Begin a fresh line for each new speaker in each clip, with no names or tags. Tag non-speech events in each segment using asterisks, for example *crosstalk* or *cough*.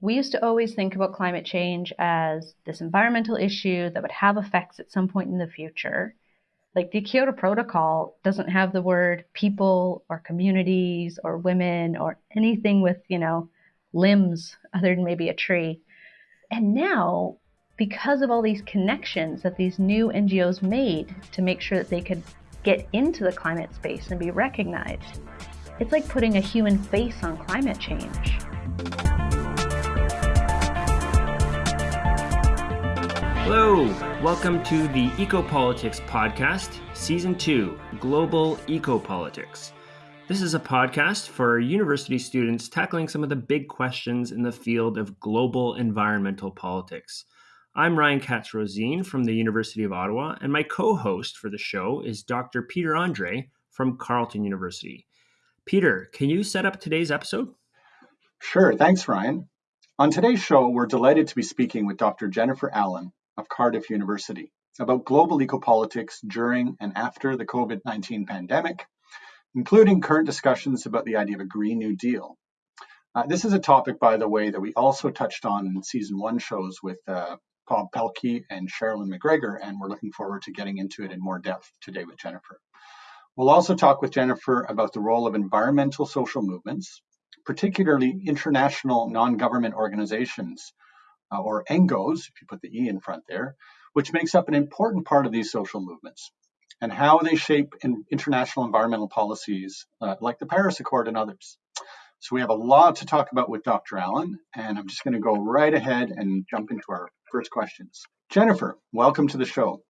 we used to always think about climate change as this environmental issue that would have effects at some point in the future. Like the Kyoto Protocol doesn't have the word people or communities or women or anything with, you know, limbs other than maybe a tree. And now, because of all these connections that these new NGOs made to make sure that they could get into the climate space and be recognized, it's like putting a human face on climate change.
Hello, welcome to the Ecopolitics Podcast, Season 2 Global Ecopolitics. This is a podcast for university students tackling some of the big questions in the field of global environmental politics. I'm Ryan Katz Rosene from the University of Ottawa, and my co host for the show is Dr. Peter Andre from Carleton University. Peter, can you set up today's episode?
Sure, thanks, Ryan. On today's show, we're delighted to be speaking with Dr. Jennifer Allen of Cardiff University about global ecopolitics during and after the COVID 19 pandemic including current discussions about the idea of a Green New Deal. Uh, this is a topic, by the way, that we also touched on in season one shows with uh, Bob Paehlke and Sherilyn MacGregor, and we're looking forward to getting into it in more depth today with Jennifer. We'll also talk with Jennifer about the role of environmental social movements, particularly international non government organizations, uh, or NGOs, if you put the E in front there, which makes up an important part of these social movements and how they shape in international environmental policies uh, like the Paris Accord and others. So we have a lot to talk about with Dr. Allen, and I'm just going to go right ahead and jump into our first questions. Jennifer, welcome to the show.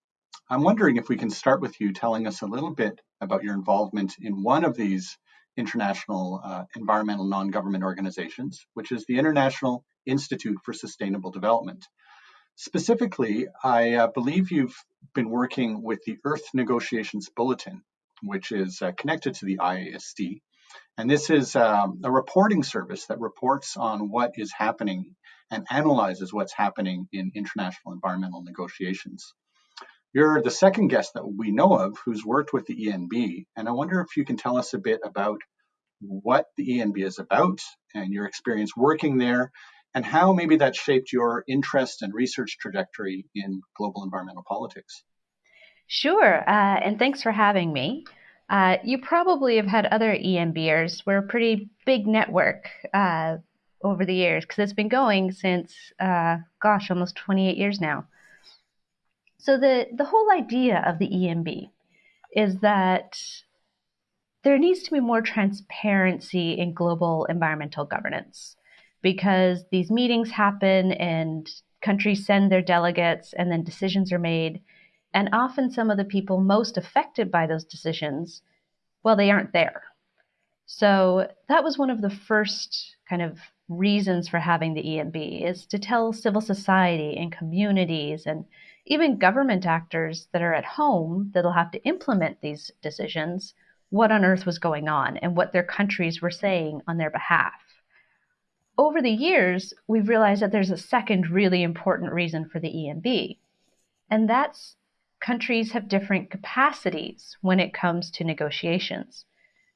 I'm wondering if we can start with you telling us a little bit about your involvement in one of these international uh, environmental non-government organizations, which is the International Institute for Sustainable Development. Specifically, I uh, believe you've been working with the Earth Negotiations Bulletin, which is uh, connected to the IISD. And this is um, a reporting service that reports on what is happening and analyzes what's happening in international environmental negotiations. You're the second guest that we know of who's worked with the ENB, and I wonder if you can tell us a bit about what the ENB is about and your experience working there and how maybe that shaped your interest and research trajectory in global environmental politics.
Sure, uh, and thanks for having me. Uh, you probably have had other ENBers. We're a pretty big network uh, over the years because it's been going since, uh, gosh, almost 28 years now. So the the whole idea of the ENB is that there needs to be more transparency in global environmental governance because these meetings happen and countries send their delegates and then decisions are made. And often some of the people most affected by those decisions, well, they aren't there. So that was one of the first kind of reasons for having the ENB is to tell civil society and communities and even government actors that are at home that'll have to implement these decisions what on earth was going on and what their countries were saying on their behalf over the years, we've realized that there's a second really important reason for the ENB, and that's countries have different capacities when it comes to negotiations.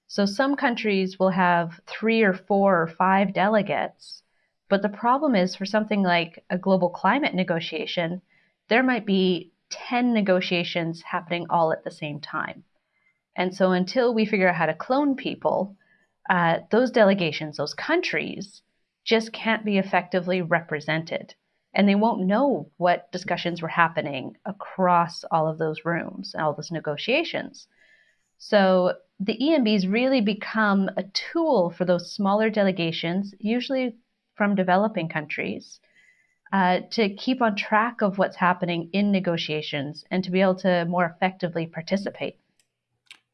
So some countries will have three or four or five delegates, but the problem is for something like a global climate negotiation, there might be 10 negotiations happening all at the same time. And so until we figure out how to clone people, uh, those delegations, those countries, just can't be effectively represented. And they won't know what discussions were happening across all of those rooms, and all those negotiations. So the ENBs really become a tool for those smaller delegations, usually from developing countries, uh, to keep on track of what's happening in negotiations and to be able to more effectively participate.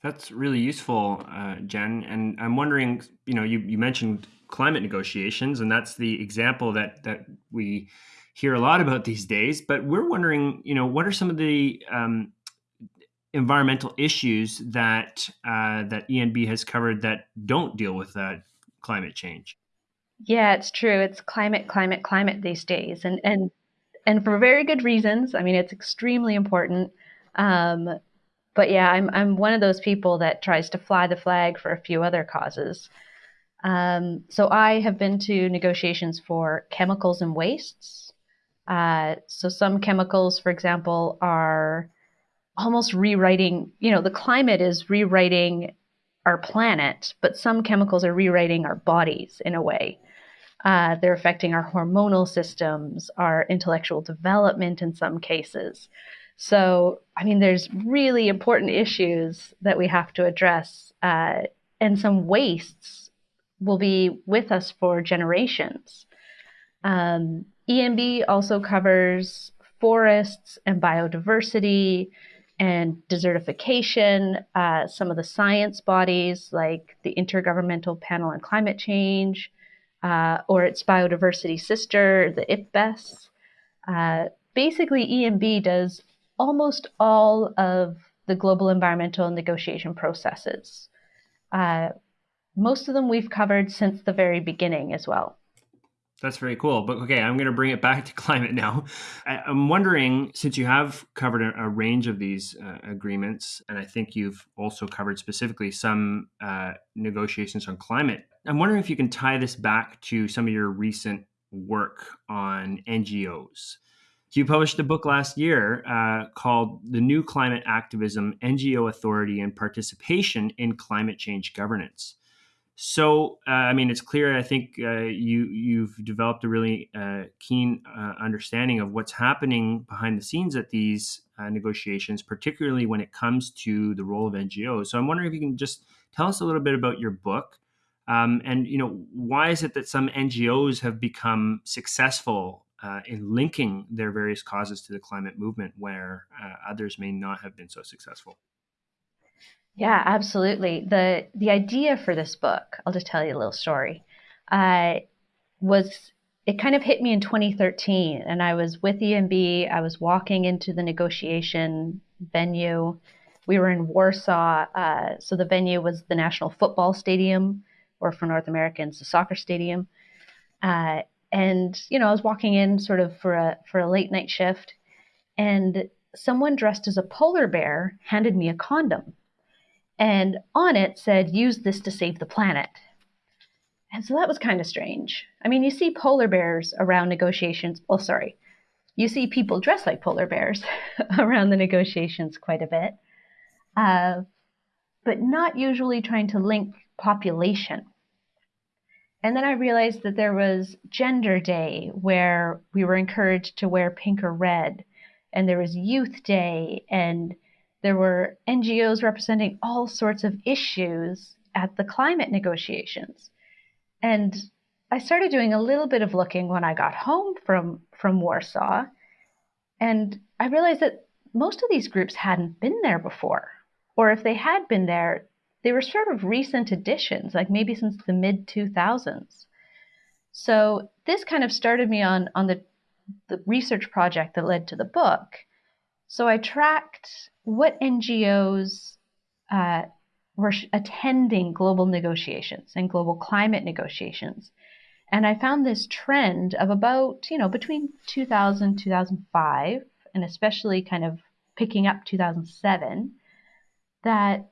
That's really useful, uh, Jen. And I'm wondering, you know, you, you mentioned climate negotiations, and that's the example that that we hear a lot about these days. But we're wondering, you know, what are some of the um, environmental issues that uh, that ENB has covered that don't deal with that climate change?
Yeah, it's true. It's climate, climate, climate these days, and and and for very good reasons. I mean, it's extremely important. Um, but yeah, I'm I'm one of those people that tries to fly the flag for a few other causes. Um, so I have been to negotiations for chemicals and wastes. Uh, so some chemicals, for example, are almost rewriting, you know, the climate is rewriting our planet, but some chemicals are rewriting our bodies in a way. Uh, they're affecting our hormonal systems, our intellectual development in some cases. So, I mean, there's really important issues that we have to address, uh, and some wastes will be with us for generations. Um, ENB also covers forests and biodiversity and desertification, uh, some of the science bodies like the Intergovernmental Panel on Climate Change, uh, or its biodiversity sister, the IPBES. Uh, basically, ENB does almost all of the global environmental negotiation processes. Uh, most of them we've covered since the very beginning as well.
That's very cool. But okay, I'm going to bring it back *laughs* to climate now. I, am wondering, since you have covered a, a range of these uh, agreements, and I think you've also covered specifically some uh, negotiations on climate, I'm wondering if you can tie this back to some of your recent work on NGOs. You published a book last year uh, called The New Climate Activism NGO Authority and Participation in Climate Change Governance. So, uh, I mean, it's clear. I think uh, you you've developed a really uh, keen uh, understanding of what's happening behind the scenes at these uh, negotiations, particularly when it comes to the role of NGOs. So, I'm wondering if you can just tell us a little bit about your book, um, and you know, why is it that some NGOs have become successful uh, in linking their various causes to the climate movement, where others may not have been so successful?
Yeah, absolutely. The the idea for this book, I'll just tell you a little story, uh, was it kind of hit me in 2013, and I was with ENB. I was walking into the negotiation venue. We were in Warsaw, uh, so the venue was the National Football Stadium, or for North Americans, the soccer stadium. Uh, and you know, I was walking in sort of for a for a late night shift, and someone dressed as a polar bear handed me a condom and on it said, use this to save the planet. And so that was kind of strange. I mean, you see polar bears around negotiations. Well, sorry, you see people dressed like polar bears *laughs* around the negotiations quite a bit, uh, but not usually trying to link population. And then I realized that there was Gender Day, where we were encouraged to wear pink or red, and there was Youth Day, and there were NGOs representing all sorts of issues at the climate negotiations. And I started doing a little bit of looking when I got home from, from Warsaw. And I realized that most of these groups hadn't been there before. Or if they had been there, they were sort of recent additions, like maybe since the mid 2000s. So this kind of started me on, on the, the research project that led to the book. So I tracked what NGOs uh, were attending global negotiations and global climate negotiations. And I found this trend of about, you know, between 2000 2005 and especially kind of picking up 2007 that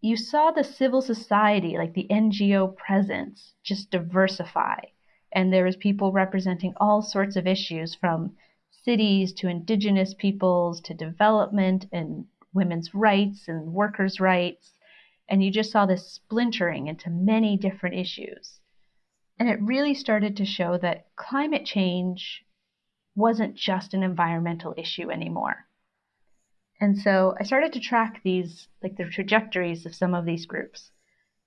you saw the civil society, like the NGO presence, just diversify. And there was people representing all sorts of issues from cities to indigenous peoples to development and women's rights and workers' rights. And you just saw this splintering into many different issues. And it really started to show that climate change wasn't just an environmental issue anymore. And so I started to track these, like the trajectories of some of these groups.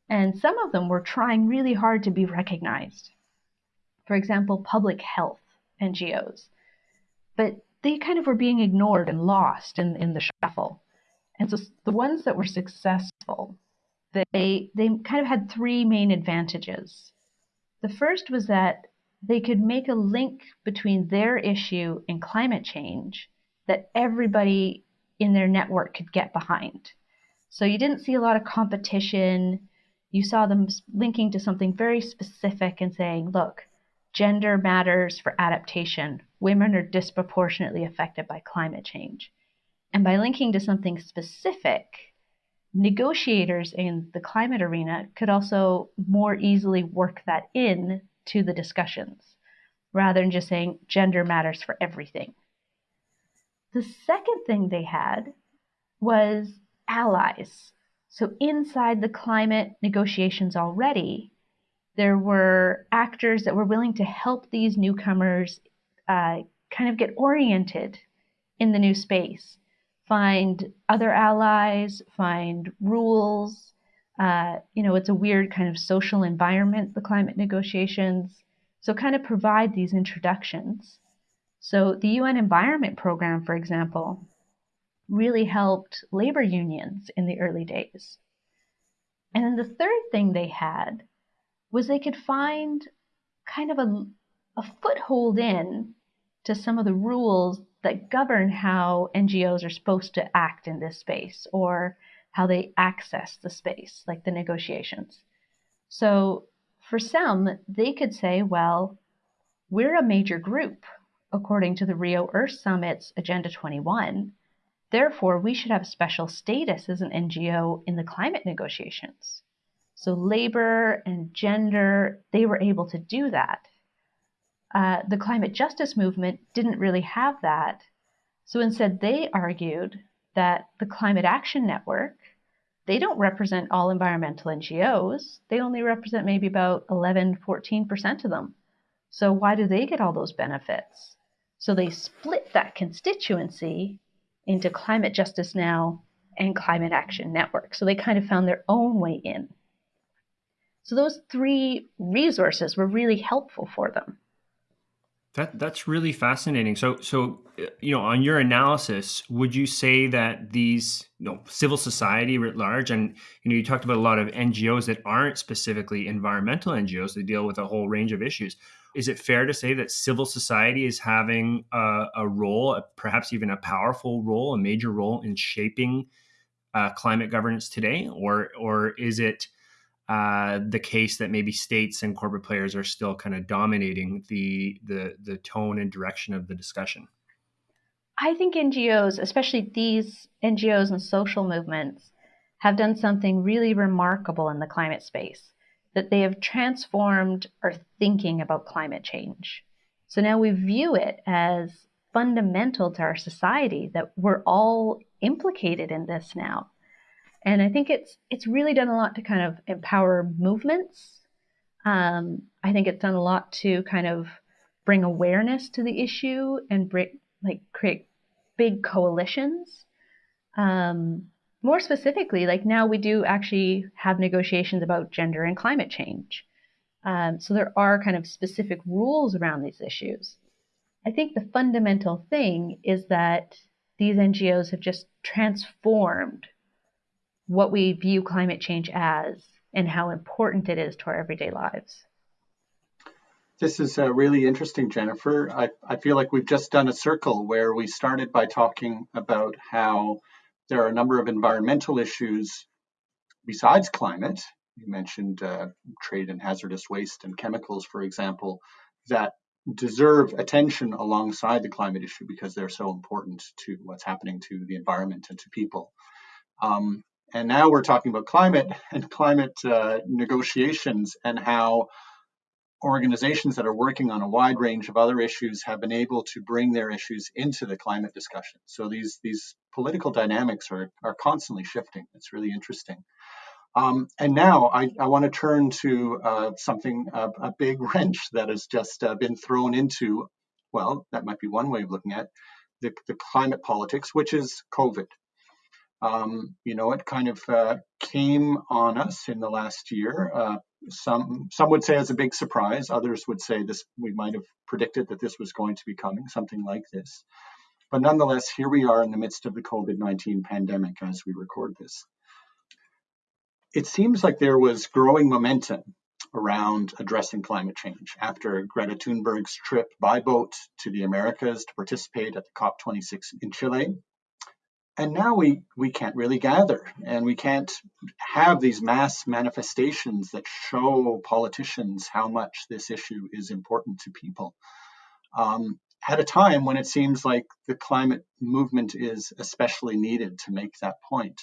And some of them were trying really hard to be recognized. For example, public health NGOs but they kind of were being ignored and lost in, in the shuffle. And so the ones that were successful, they they kind of had three main advantages. The first was that they could make a link between their issue and climate change that everybody in their network could get behind. So you didn't see a lot of competition. You saw them linking to something very specific and saying, look, gender matters for adaptation women are disproportionately affected by climate change. And by linking to something specific, negotiators in the climate arena could also more easily work that in to the discussions rather than just saying gender matters for everything. The second thing they had was allies. So inside the climate negotiations already, there were actors that were willing to help these newcomers uh, kind of get oriented in the new space, find other allies, find rules. Uh, you know, it's a weird kind of social environment, the climate negotiations. So, kind of provide these introductions. So, the UN Environment Program, for example, really helped labor unions in the early days. And then the third thing they had was they could find kind of a, a foothold in to some of the rules that govern how NGOs are supposed to act in this space or how they access the space, like the negotiations. So for some, they could say, well, we're a major group according to the Rio Earth Summit's Agenda 21. Therefore, we should have special status as an NGO in the climate negotiations. So, labor and gender, they were able to do that. Uh, the climate justice movement didn't really have that. So, instead, they argued that the Climate Action Network, they don't represent all environmental NGOs. They only represent maybe about 11, 14% of them. So, why do they get all those benefits? So, they split that constituency into Climate Justice Now and Climate Action Network. So they kind of found their own way in. So those three resources were really helpful for them.
That that's really fascinating. So so you know, on your analysis, would you say that these you know civil society writ large, and you know, you talked about a lot of NGOs that aren't specifically environmental NGOs, they deal with a whole range of issues. Is it fair to say that civil society is having a, a role, perhaps even a powerful role, a major role in shaping uh, climate governance today, or or is it uh, the case that maybe states and corporate players are still kind of dominating the the the tone and direction of the discussion?
I think NGOs, especially these NGOs and social movements, have done something really remarkable in the climate space that they have transformed our thinking about climate change. So now we view it as fundamental to our society that we're all implicated in this now. And I think it's it's really done a lot to kind of empower movements. Um, I think it's done a lot to kind of bring awareness to the issue and bring like create big coalitions. Um, more specifically, like now we do actually have negotiations about gender and climate change. Um, so there are kind of specific rules around these issues. I think the fundamental thing is that these NGOs have just transformed what we view climate change as and how important it is to our everyday lives.
This is uh, really interesting, Jennifer. I, I feel like we've just done a circle where we started by talking about how there are a number of environmental issues besides climate. You mentioned uh, trade in hazardous waste and chemicals, for example, that deserve attention alongside the climate issue because they're so important to what's happening to the environment and to people. Um, and now we're talking about climate *laughs* and climate uh, negotiations and how organizations that are working on a wide range of other issues have been able to bring their issues into the climate discussion. So these these political dynamics are are constantly shifting. It's really interesting. Um, and now I, I want to turn to uh, something a big *laughs* wrench that has just uh, been thrown into. Well, that might be one way of looking at the, the climate politics, which is COVID. Um, you know, it kind of uh, came on us in the last year. Uh, some some would say as a big surprise. Others would say this we might have predicted that this was going to be coming, something like this. But nonetheless, here we are in the midst of the COVID-19 pandemic as we record this. It seems like there was growing momentum around addressing climate change after Greta Thunberg's trip by boat to the Americas to participate at the COP26 in Chile and now we we can't really gather and we can't have these mass manifestations that show politicians how much this issue is important to people um, at a time when it seems like the climate movement is especially needed to make that point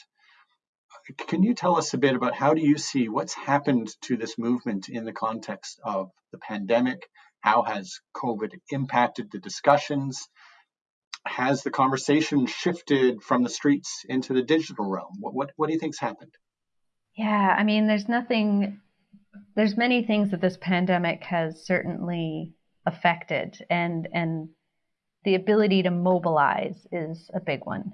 Can you tell us a bit about how do you see what's happened to this movement in the context of the pandemic? How has COVID impacted the discussions? Has the conversation shifted from the streets into the digital realm? What, what, what do you think's happened?
Yeah, I mean, there's nothing, there's many things that this pandemic has certainly affected, and and the ability to mobilize is a big one.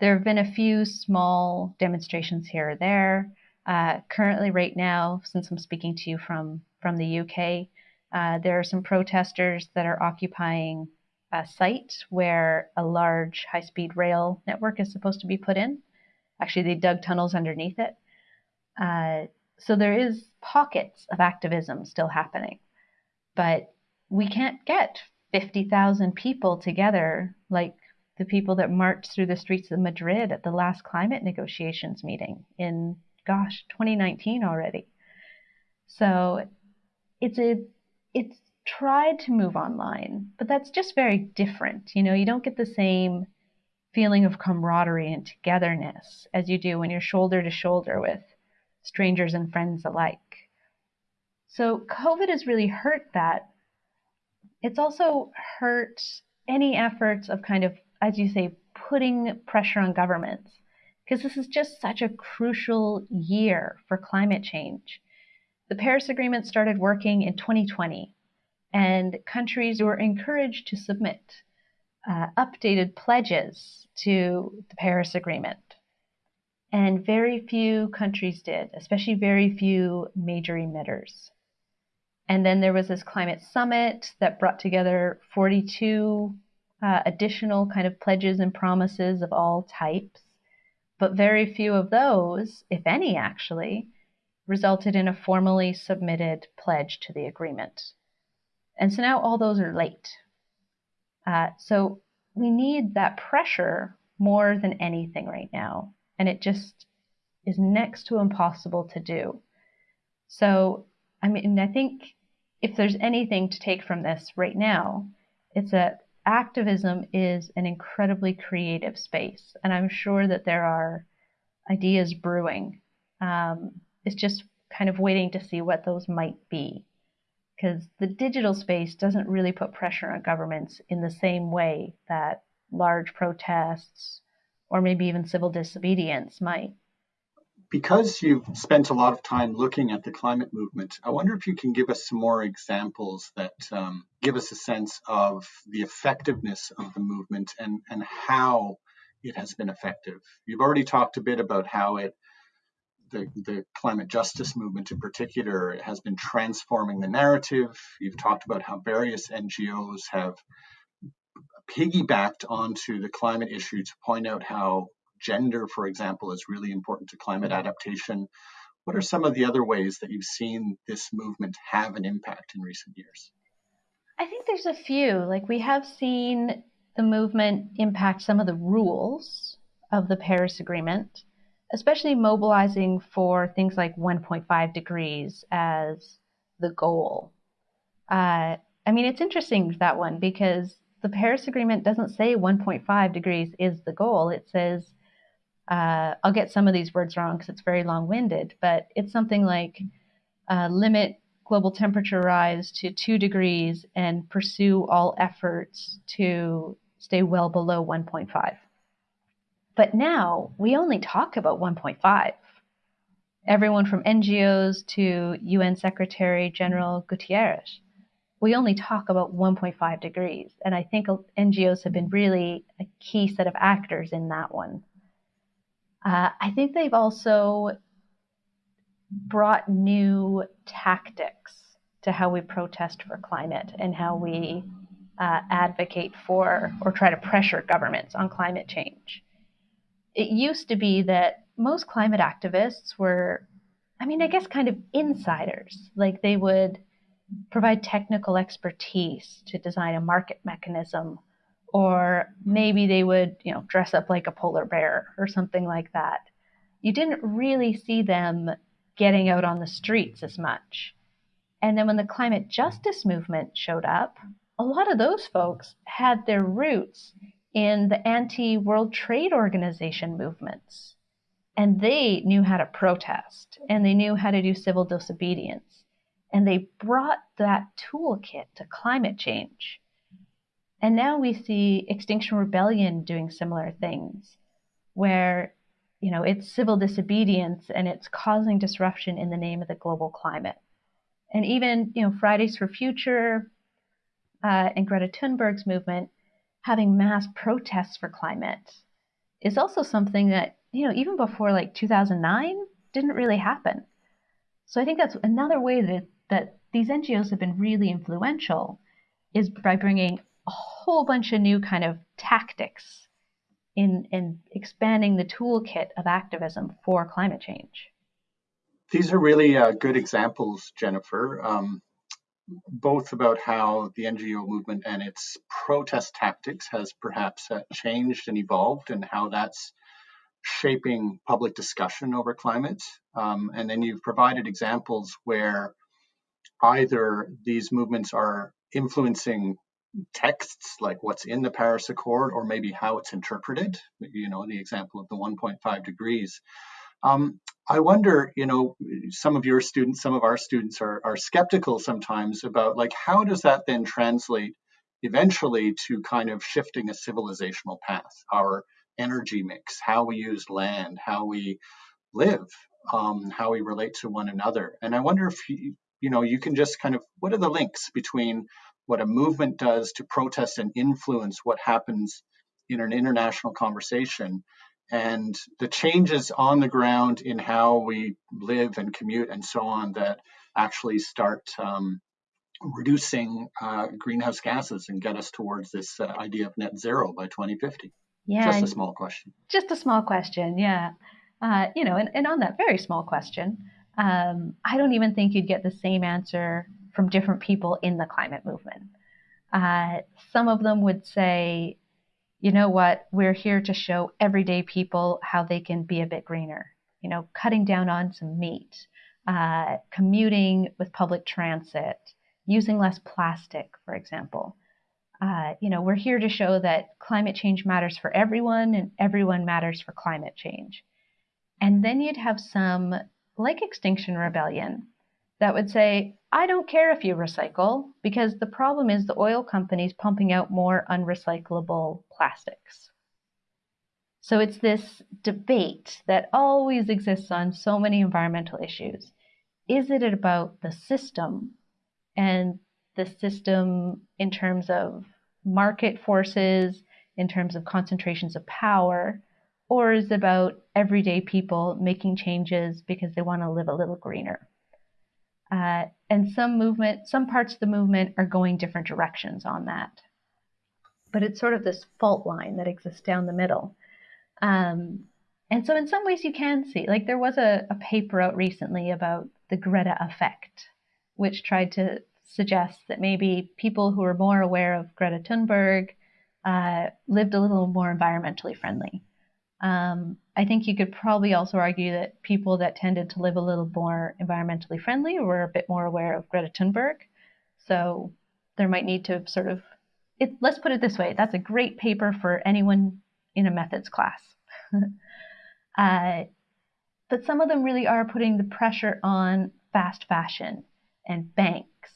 There have been a few small demonstrations here or there. Uh, currently, right now, since I'm speaking to you from from the UK, uh, there are some protesters that are occupying a site where a large high-speed rail network is supposed to be put in. Actually, they dug tunnels underneath it. Uh, so there is pockets of activism still happening, but we can't get 50,000 people together like the people that marched through the streets of Madrid at the last climate negotiations meeting in, gosh, 2019 already. So it's a, it's tried to move online, but that's just very different. You know, you don't get the same feeling of camaraderie and togetherness as you do when you're shoulder to shoulder with strangers and friends alike. So COVID has really hurt that. It's also hurt any efforts of kind of as you say, putting pressure on governments because this is just such a crucial year for climate change. The Paris Agreement started working in 2020, and countries were encouraged to submit uh, updated pledges to the Paris Agreement. And very few countries did, especially very few major emitters. And then there was this climate summit that brought together 42 uh, additional kind of pledges and promises of all types, but very few of those, if any actually, resulted in a formally submitted pledge to the agreement. And so now all those are late. Uh, so we need that pressure more than anything right now. And it just is next to impossible to do. So, I mean, I think if there's anything to take from this right now, it's that activism is an incredibly creative space, and I'm sure that there are ideas brewing. Um, it's just kind of waiting to see what those might be. Because the digital space doesn't really put pressure on governments in the same way that large protests or maybe even civil disobedience might
because you've spent a lot of time looking at the climate movement, I wonder if you can give us some more examples that um, give us a sense of the effectiveness of the movement and, and how it has been effective. You've already talked a bit about how it, the, the climate justice movement in particular, has been transforming the narrative. You've talked about how various NGOs have piggybacked onto the climate issue to point out how gender, for example, is really important to climate adaptation. What are some of the other ways that you've seen this movement have an impact in recent years?
I think there's a few. Like we have seen the movement impact some of the rules of the Paris Agreement, especially mobilizing for things like 1.5 degrees as the goal. Uh, I mean, it's interesting that one because the Paris Agreement doesn't say 1.5 degrees is the goal. It says uh, I'll get some of these words wrong because it's very long winded, but it's something like uh, limit global temperature rise to two degrees and pursue all efforts to stay well below 1.5. But now we only talk about 1.5. Everyone from NGOs to UN Secretary General Guterres, we only talk about 1.5 degrees. And I think NGOs have been really a key set of actors in that one. Uh, I think they've also brought new tactics to how we protest for climate and how we uh, advocate for or try to pressure governments on climate change. It used to be that most climate activists were, I mean, I guess kind of insiders. Like they would provide technical expertise to design a market mechanism or maybe they would, you know, dress up like a polar bear or something like that. You didn't really see them getting out on the streets as much. And then when the climate justice movement showed up, a lot of those folks had their roots in the anti World Trade Organization movements. And they knew how to protest and they knew how to do civil disobedience. And they brought that toolkit to climate change. And now we see Extinction Rebellion doing similar things, where you know it's civil disobedience and it's causing disruption in the name of the global climate. And even you know Fridays for Future uh, and Greta Thunberg's movement having mass protests for climate is also something that you know even before like 2009 didn't really happen. So I think that's another way that that these NGOs have been really influential is by bringing a whole bunch of new kind of tactics in, in expanding the toolkit of activism for climate change.
These are really uh, good examples, Jennifer, um, both about how the NGO movement and its protest tactics has perhaps uh, changed and evolved, and how that's shaping public discussion over climate. Um, and then you've provided examples where either these movements are influencing texts like what's in the Paris Accord or maybe how it's interpreted, you know, the example of the 1.5 degrees. Um, I wonder, you know, some of your students, some of our students are, are skeptical sometimes about like how does that then translate eventually to kind of shifting a civilizational path, our energy mix, how we use land, how we live, um, how we relate to one another. And I wonder if you, you know, you can just kind of what are the links between what a movement does to protest and influence what happens in an international conversation and the changes on the ground in how we live and commute and so on that actually start um, reducing uh, greenhouse gases and get us towards this uh, idea of net zero by 2050 yeah just a small question.
Just a small question yeah. Uh, you know and, and on that very small question um, i don't even think you'd get the same answer from different people in the climate movement. Uh, some of them would say, you know what, we're here to show everyday people how they can be a bit greener. You know, cutting down on some meat, uh, commuting with public transit, using less plastic, for example. Uh, you know, we're here to show that climate change matters for everyone and everyone matters for climate change. And then you'd have some, like Extinction Rebellion, that would say, I don't care if you recycle because the problem is the oil companies pumping out more unrecyclable plastics. So it's this debate that always exists on so many environmental issues. Is it about the system and the system in terms of market forces, in terms of concentrations of power, or is it about everyday people making changes because they want to live a little greener? Uh, and some movement, some parts of the movement are going different directions on that. But it's sort of this fault line that exists down the middle. Um, and so, in some ways, you can see, like, there was a, a paper out recently about the Greta effect, which tried to suggest that maybe people who were more aware of Greta Thunberg uh, lived a little more environmentally friendly. Um, I think you could probably also argue that people that tended to live a little more environmentally friendly were a bit more aware of Greta Thunberg. So there might need to sort of, it, let's put it this way that's a great paper for anyone in a methods class. *laughs* uh, but some of them really are putting the pressure on fast fashion and banks.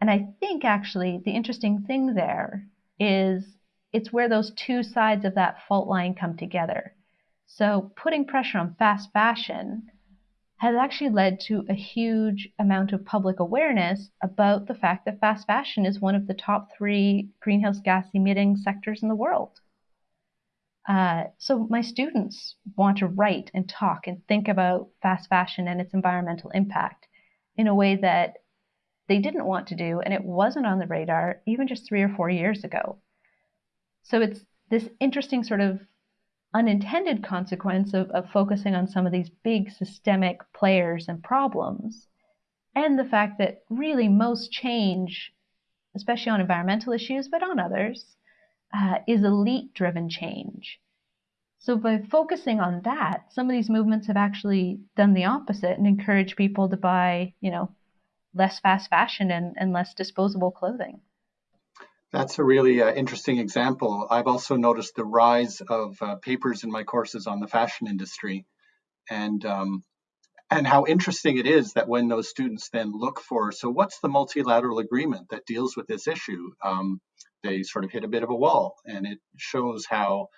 And I think actually the interesting thing there is it's where those two sides of that fault line come together. So putting pressure on fast fashion has actually led to a huge amount of public awareness about the fact that fast fashion is one of the top three greenhouse gas emitting sectors in the world. Uh, so my students want to write and talk and think about fast fashion and its environmental impact in a way that they didn't want to do, and it wasn't on the radar even just three or four years ago. So it's this interesting sort of unintended consequence of, of focusing on some of these big systemic players and problems, and the fact that really most change, especially on environmental issues, but on others, uh, is elite driven change. So by focusing on that, some of these movements have actually done the opposite and encouraged people to buy, you know, less fast fashion and, and less disposable clothing.
That's a really uh, interesting example. I've also noticed the rise of uh, papers in my courses on the fashion industry. And um, and how interesting it is that when those students then look for so what's the multilateral agreement that deals with this issue? Um, they sort of hit a bit of a wall. And it shows how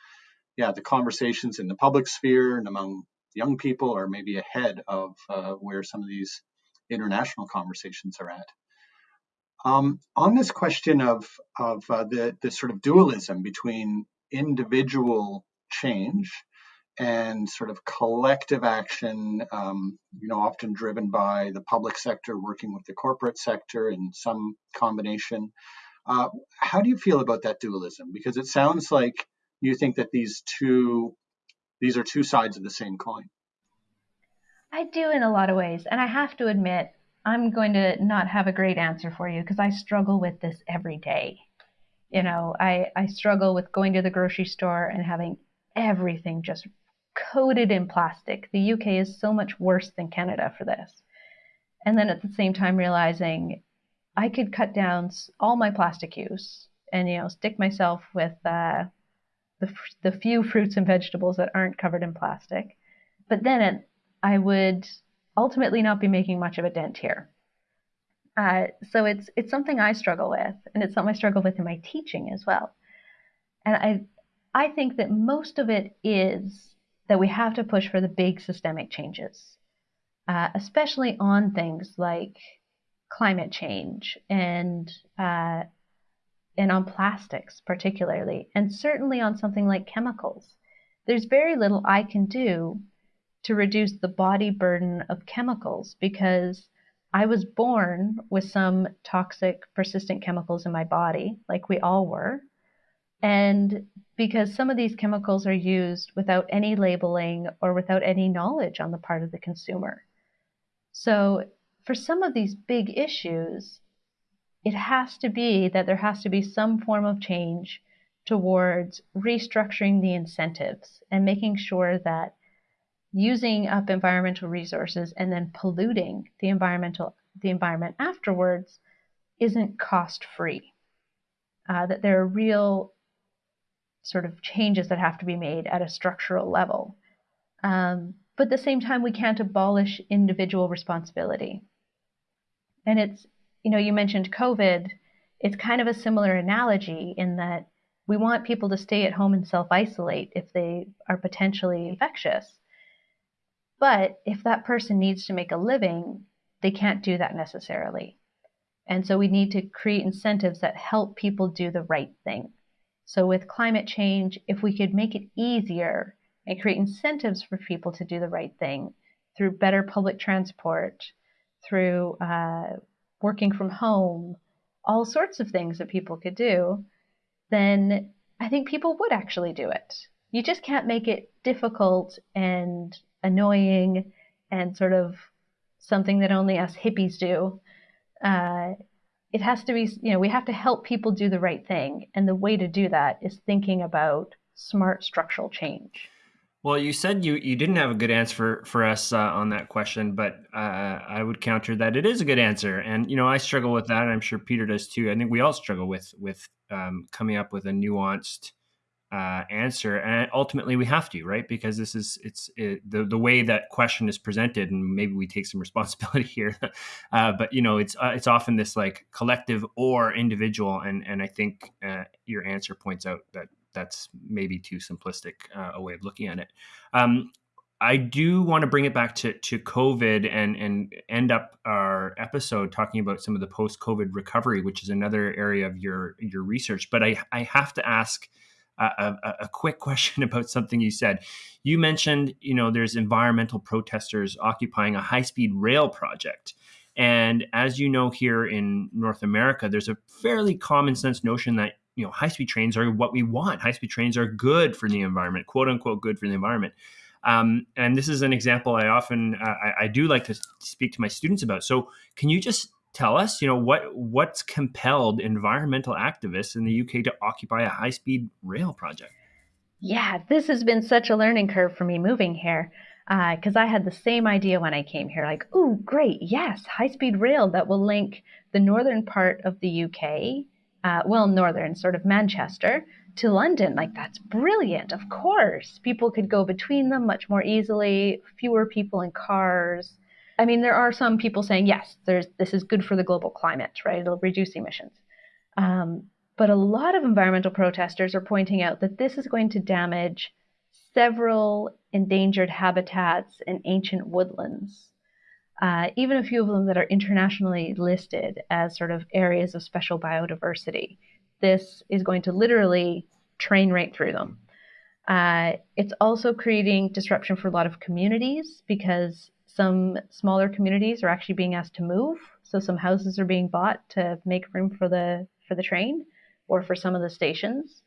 yeah the conversations in the public sphere and among young people are maybe ahead of uh, where some of these international conversations are at um, on this question of of uh, the the sort of dualism between individual change and sort of collective action, um, you know, often driven by the public sector working with the corporate sector in some combination. Uh, how do you feel about that dualism? Because it sounds like you think that these two these are two sides of the same coin.
I do in a lot of ways, and I have to admit, I'm going to not have a great answer for you because I struggle with this every day. You know, I, I struggle with going to the grocery store and having everything just coated in plastic. The UK is so much worse than Canada for this. And then at the same time realizing I could cut down all my plastic use and you know stick myself with uh, the the few *laughs* fruits and vegetables that aren't covered in plastic. But then it, I would ultimately not be making much of a dent here. Uh, so it's it's something I struggle with, and it's something I struggle with in my teaching as well. And I I think that most of it is that we have to push for the big systemic changes, uh, especially on things like climate change and uh, and on plastics particularly, and certainly on something like chemicals. There's very little I can do to reduce the body burden of chemicals because I was born with some toxic persistent chemicals in my body, like we all were. And because some of these chemicals are used without any labeling or without any knowledge on the part of the consumer. So, for some of these big issues, it has to be that there has to be some form of change towards restructuring the incentives and making sure that using up environmental resources and then polluting the environmental the environment afterwards isn't cost free. Uh, that there are real sort of changes that have to be made at a structural level. Um, but at the same time, we can't abolish individual responsibility. And it's, you know, you mentioned COVID. It's kind of a similar analogy in that we want people to stay at home and self isolate if they are potentially infectious. But if that person needs to make a living, they can't do that necessarily. And so we need to create incentives that help people do the right thing. So, with climate change, if we could make it easier and create incentives for people to do the right thing through better public transport, through uh, working from home, all sorts of things that people could do, then I think people would actually do it. You just can't make it difficult and annoying and sort of something that only us hippies do. Uh, it has to be, you know, we have to help people do the right thing. And the way to do that is thinking about smart structural change.
Well, you said you, you didn't have a good answer for, us uh, on that question, but uh, I would counter that it is a good answer. And, you know, I struggle with that. I'm sure Peter does too. I think we all struggle with, with um, coming up with a nuanced uh, answer and ultimately we have to right because this is it's it, the, the way that question is presented and maybe we take some *laughs* responsibility here *laughs* uh, but you know it's uh, it's often this like collective or individual and and i think uh, your answer points out that that's maybe too simplistic uh, a way of looking at it um, I do want to bring it back to, to COVID and, and end up our episode talking about some of the post COVID recovery, which is another area of your your research. But I, I have to ask a, a, quick question *laughs* about something you said. You mentioned, you know, there's environmental protesters occupying a high-speed rail project. And as you know, here in North America, there's a fairly common sense notion that you know high-speed trains are what we want. High-speed trains are good for the environment, quote unquote, good for the environment. Um, and this is an example I often uh, I, I do like to speak to my students about. So, can you just tell us, you know, what what's compelled environmental activists in the UK to occupy a high-speed rail project?
Yeah, this has been such a learning curve for me moving here because uh, I had the same idea when I came here. Like, oh, great, yes, high-speed rail that will link the northern part of the UK uh, well, northern, sort of Manchester, to London. Like, that's brilliant. Of course. People could go between them much more easily, fewer people in cars. I mean, there are some people saying, yes, there's, this is good for the global climate, right? It'll reduce emissions. Um, but a lot of environmental protesters are pointing out that this is going to damage several endangered habitats and ancient woodlands. Uh, even a few of them that are internationally listed as sort of areas of special biodiversity. This is going to literally train right through them. Uh, it's also creating disruption for a lot of communities because some smaller communities are actually being asked to move. So some houses are being bought to make room for the for the train or for some of the stations.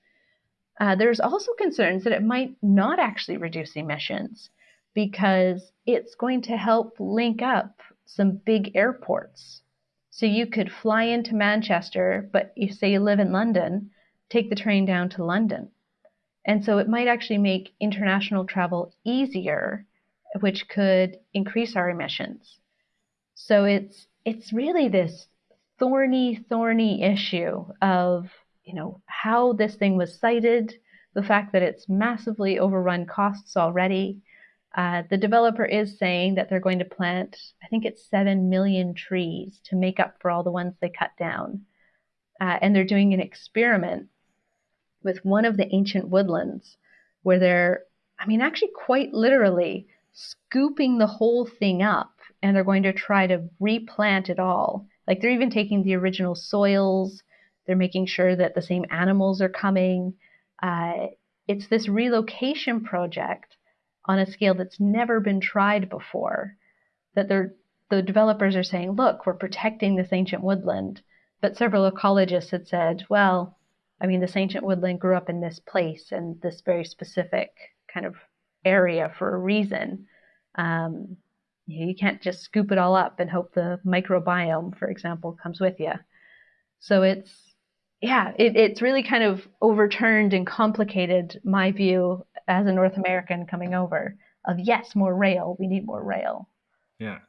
Uh, there's also concerns that it might not actually reduce emissions because it's going to help link up some big airports. So you could fly into Manchester, but if say you live in London, take the train down to London. And so it might actually make international travel easier which could increase our emissions. So it's it's really this thorny, thorny issue of you know how this thing was sited, the fact that it's massively overrun costs already. Uh, the developer is saying that they're going to plant, I think it's seven million trees to make up for all the ones they cut down. Uh, and they're doing an experiment with one of the ancient woodlands where they're, I mean, actually quite literally scooping the whole thing up and they're going to try to replant it all. Like they're even taking the original soils, they're making sure that the same animals are coming. Uh, it's this relocation project on a scale that's never been tried before. That the developers are saying, look, we're protecting this ancient woodland. But several ecologists had said, well, I mean, this ancient woodland grew up in this place and this very specific kind of area for a reason. Um, you can't just scoop it all up and hope the microbiome, for example, comes with you. So it's, yeah, it, it's really kind of overturned and complicated my view as a North American coming over of yes, more rail. We need more rail.
Yeah.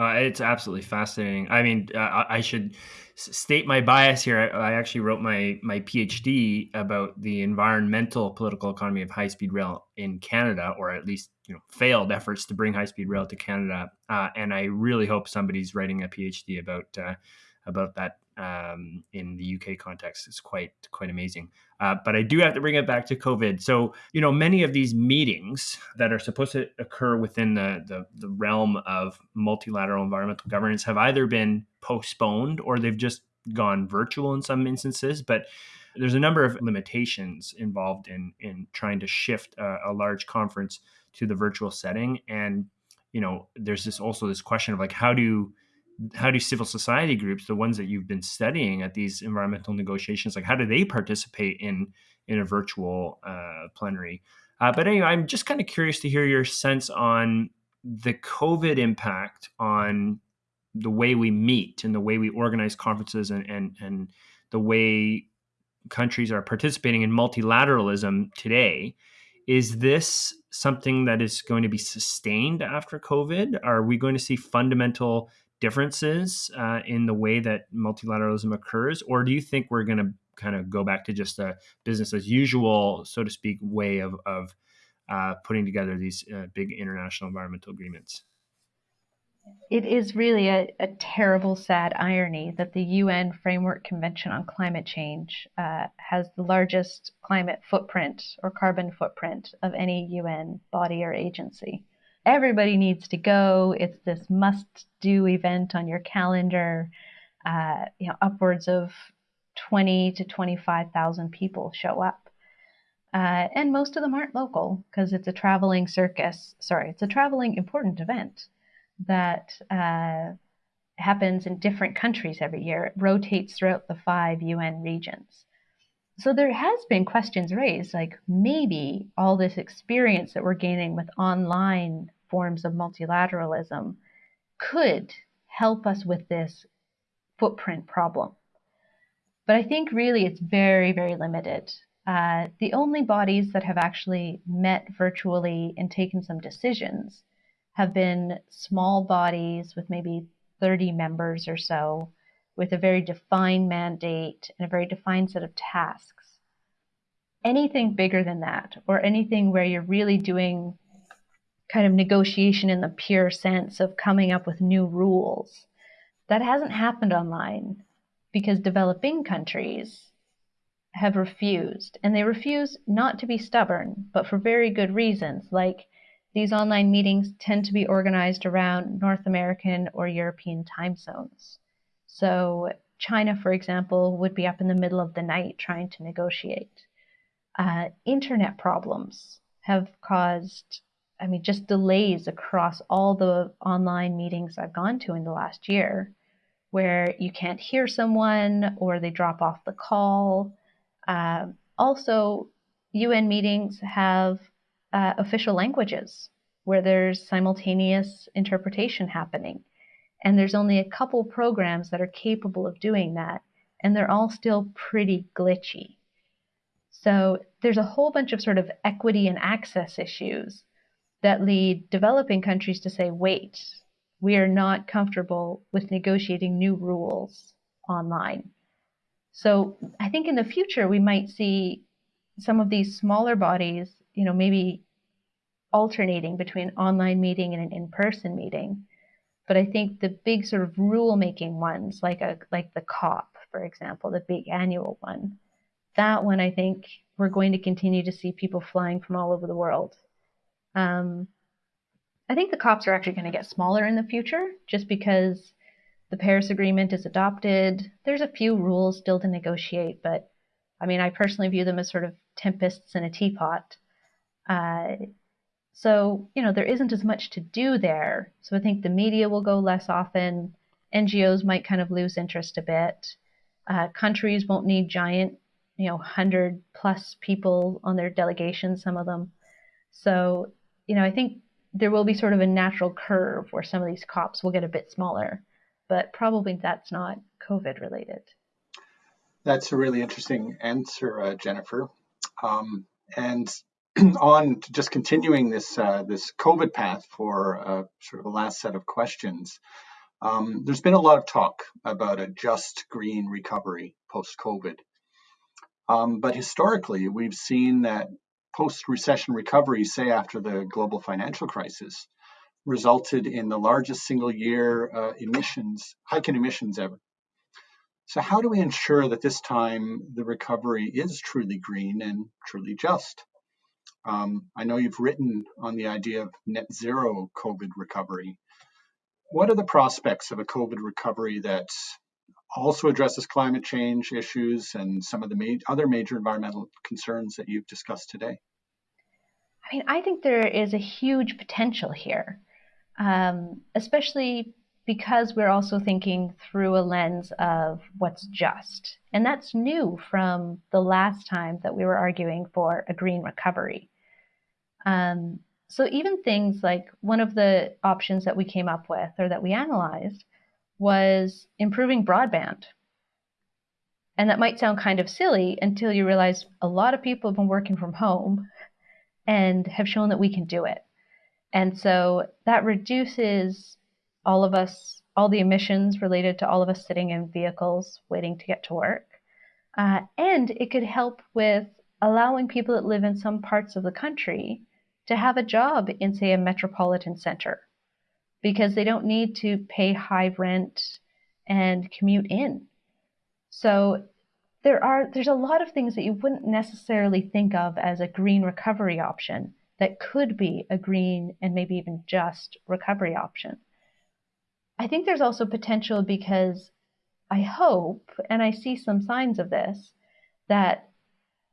Uh, it's absolutely fascinating. I mean, uh, I should state my bias here. I, I, actually wrote my my PhD about the environmental political economy of high speed rail in Canada, or at least you know failed efforts to bring high speed rail to Canada. Uh, and I really hope somebody's writing a PhD about uh, about that um, in the UK context. It's quite quite amazing. Uh, but I do have to bring it back to COVID. So you know, many of these meetings that are supposed to occur within the the, the realm of multilateral environmental governance have either been postponed or they've just gone virtual in some instances. But there's a number of limitations involved in in trying to shift a, a large conference to the virtual setting and you know there's this also this question of like how do how do civil society groups, the ones that you've been studying at these environmental negotiations, like how do they participate in in a virtual uh, plenary? Uh, but anyway, I'm just kind of curious to hear your sense on the COVID impact on the way we meet and the way we organize conferences and and and the way countries are participating in multilateralism today. Is this something that is going to be sustained after COVID? Are we going to see fundamental differences uh, in the way that multilateralism occurs, or do you think we're going to kind of go back to just a business as usual, so to speak, way of, of uh, putting together these uh, big international environmental agreements?
It is really a, a, terrible, sad irony that the UN Framework Convention on Climate Change uh, has the largest climate footprint or carbon footprint of any UN body or agency everybody needs to go. It's this must do event on your calendar. Uh, you know, upwards of 20 to 25,000 people show up. Uh, and most of them aren't local because it's a traveling circus. Sorry, it's a traveling important event that uh, happens in different countries every year. It rotates throughout the five UN regions. So there has been questions raised like maybe all this experience that we're gaining with online forms of multilateralism could help us with this footprint problem. But I think really it's very, very limited. Uh, the only bodies that have actually met virtually and taken some decisions have been small bodies with maybe 30 members or so with a very defined mandate and a very defined set of tasks. Anything bigger than that, or anything where you're really doing kind of negotiation in the pure sense of coming up with new rules, that hasn't happened online because developing countries have refused. And they refuse not to be stubborn, but for very good reasons, like these online meetings tend to be organized around North American or European time zones. So, China, for example, would be up in the middle of the night trying to negotiate. Uh, internet problems have caused, I mean, just delays across all the online meetings I've gone to in the last year, where you can't hear someone or they drop off the call. Uh, also, UN meetings have uh, official languages where there's simultaneous interpretation happening. And there's only a couple programs that are capable of doing that, and they're all still pretty glitchy. So there's a whole bunch of sort of equity and access issues that lead developing countries to say, wait, we are not comfortable with negotiating new rules online. So I think in the future we might see some of these smaller bodies, you know, maybe alternating between online meeting and an in-person meeting. But I think the big sort of rule-making ones, like a like the COP, for example, the big annual one, that one I think we're going to continue to see people flying from all over the world. Um, I think the COPs are actually going to get smaller in the future, just because the Paris Agreement is adopted. There's a few rules still to negotiate, but I mean, I personally view them as sort of tempests in a teapot. Uh, so, you know, there isn't as much to do there. So I think the media will go less often. NGOs might kind of lose interest a bit. Uh, countries won't need giant, you know, 100 plus people on their delegations, some of them. So, you know, I think there will be sort of a natural curve where some of these COPs will get a bit smaller, but probably that's not COVID related.
That's a really interesting answer, uh, Jennifer. Um, and *clears throat* on just continuing this uh, this COVID path for uh, sort of the last set of questions, um, there's been a lot of talk about a just green recovery post COVID. Um, but historically, we've seen that post recession recovery, say after the global financial crisis, resulted in the largest single year uh, emissions hike in emissions ever. So, how do we ensure that this time the recovery is truly green and truly just? Um, I know you've written on the idea of net zero COVID recovery. What are the prospects of a COVID recovery that also addresses climate change issues and some of the ma- other major environmental concerns that you've discussed today?
I mean, I think there is a huge potential here, um, especially because we're also thinking through a lens of what's just. And that's new from the last time that we were arguing for a green recovery. Um, so even things like one of the options that we came up with or that we analyzed was improving broadband. And that might sound kind of silly until you realize a lot of people have been working from home and have shown that we can do it. And so that reduces all of us, all the emissions related to all of us sitting in vehicles waiting to get to work. Uh, and it could help with allowing people that live in some parts of the country to have a job in, say, a metropolitan center because they don't need to pay high rent and commute in. So there are there's a lot of things that you wouldn't necessarily think of as a green recovery option that could be a green and maybe even just recovery option. I think there's also potential because I hope, and I see some signs of this, that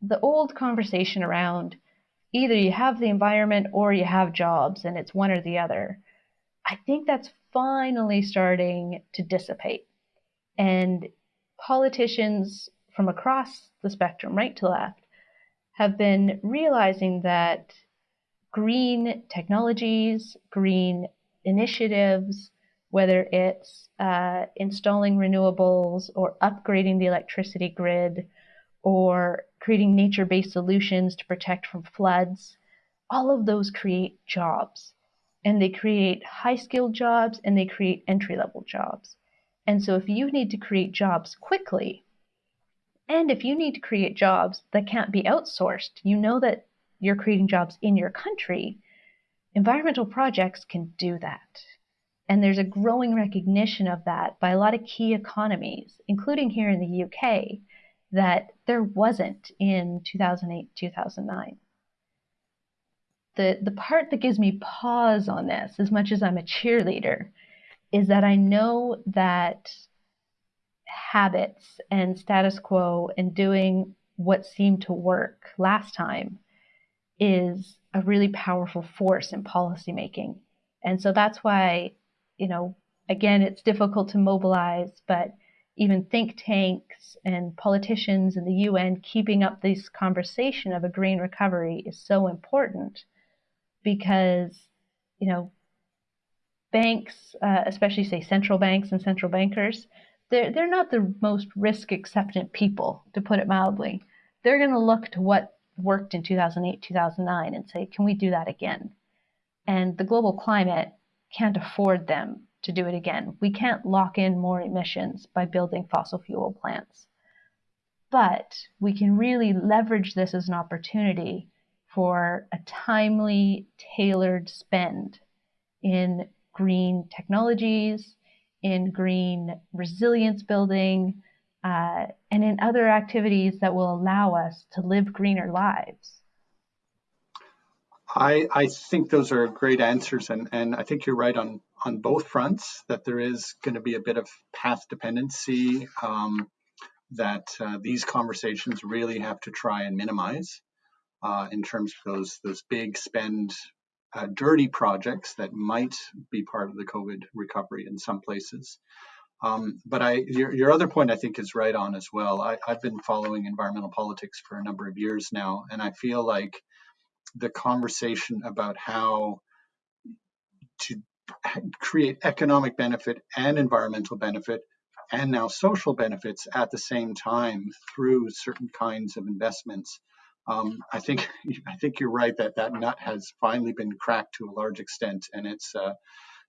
the old conversation around either you have the environment or you have jobs and it's one or the other. I think that's finally starting to dissipate. And politicians from across the spectrum, right to left, have been realizing that green technologies, green initiatives, whether it's uh, installing renewables or upgrading the electricity grid or creating nature based solutions to protect from floods, all of those create jobs. And they create high skilled jobs and they create entry level jobs. And so, if you need to create jobs quickly, and if you need to create jobs that can't be outsourced, you know that you're creating jobs in your country, environmental projects can do that. And there's a growing recognition of that by a lot of key economies, including here in the UK, that there wasn't in 2008, 2009. The, the part that gives me pause on this, as much as I'm a cheerleader, is that I know that habits and status quo and doing what seemed to work last time is a really powerful force in policymaking. And so that's why, you know, again, it's difficult to mobilize, but even think tanks and politicians in the UN keeping up this conversation of a green recovery is so important because, you know, banks, uh, especially say central banks and central bankers, they're, they're not the most risk acceptant people, to put it mildly. They're going to look to what worked in 2008, 2009 and say, can we do that again? And the global climate can't afford them to do it again. We can't lock in more emissions by building fossil fuel plants. But we can really leverage this as an opportunity for a timely, tailored spend in green technologies, in green resilience building, uh, and in other activities that will allow us to live greener lives.
I, I think those are great answers, and, and I think you're right on, on both fronts that there is going to be a bit of path dependency um, that uh, these conversations really have to try and minimize uh, in terms of those those big spend uh, dirty projects that might be part of the COVID recovery in some places. Um, but I, your, your other point, I think, is right on as well. I, I've been following environmental politics for a number of years now, and I feel like the conversation about how to create economic benefit and environmental benefit and now social benefits at the same time through certain kinds of investments. Um, I think I think you're right that that nut has finally been cracked to a large extent, and it's uh,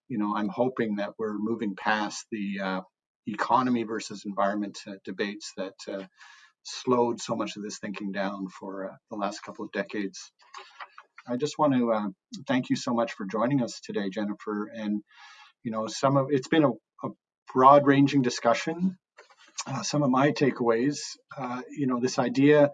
you know, I'm hoping that we're moving past the uh, economy versus environment uh, debates that uh, slowed so much of this thinking down for uh, the last couple of decades. I just want to uh, thank you so much for joining us today, Jennifer. And you know, some of it's been a, a broad-ranging discussion. Uh, some of my takeaways, you know, this idea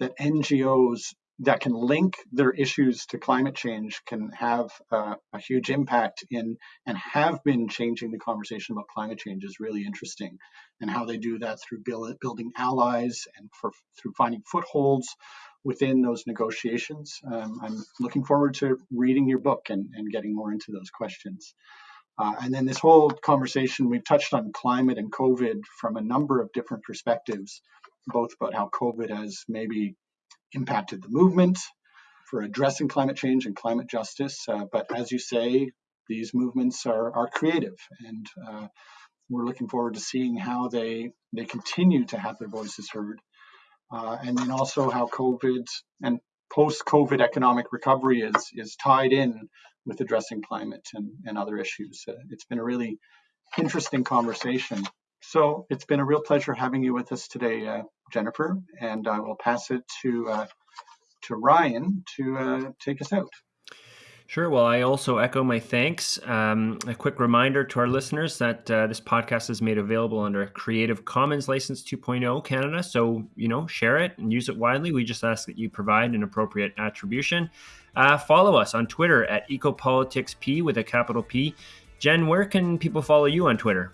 that NGOs that can link their issues to climate change can have uh, a huge impact in and have been changing the conversation about climate change is really interesting. And how they do that through build, building allies and for, through finding footholds within those negotiations. Um, i'm looking forward to reading your book and, and getting more into those questions. Uh, and then this whole conversation we've touched on climate and covid from a number of different perspectives both about how covid has maybe impacted the movement for addressing climate change and climate justice. Uh, but as you say, these movements are, are creative, and uh, we're looking forward to seeing how they they continue to have their voices heard, uh, and then also how COVID and post-COVID economic recovery is is tied in with addressing climate and, and other issues. Uh, it's been a really interesting conversation. So it's been a real pleasure having you with us today, uh, Jennifer, and I will pass it to uh, to Ryan to uh, take us out.
Sure. Well, I also echo my thanks. Um, a quick reminder to our listeners that uh, this podcast is made available under a Creative Commons License 2.0 Canada. So, you know, share it and use it widely. We just ask that you provide an appropriate attribution. Uh, follow us on Twitter at EcopoliticsP with a capital P. Jen, where can people follow you on Twitter?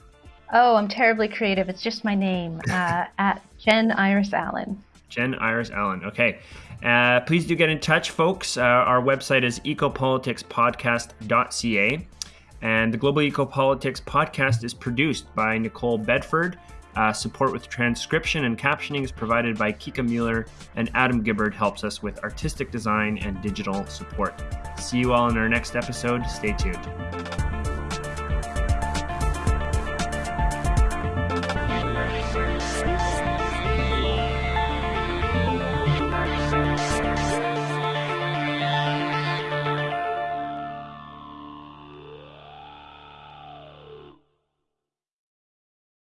Oh, I'm terribly creative. It's just my name uh, at Jen Iris Allan.
Jen Iris Allan. Okay. Uh, please do get in touch, folks. Uh, our website is ecopoliticspodcast.ca. And the Global Ecopolitics podcast is produced by Nicole Bedford. Uh, support with transcription and captioning is provided by Kika Mueller, and Adam Gibbard helps us with artistic design and digital support. See you all in our next episode. Stay tuned.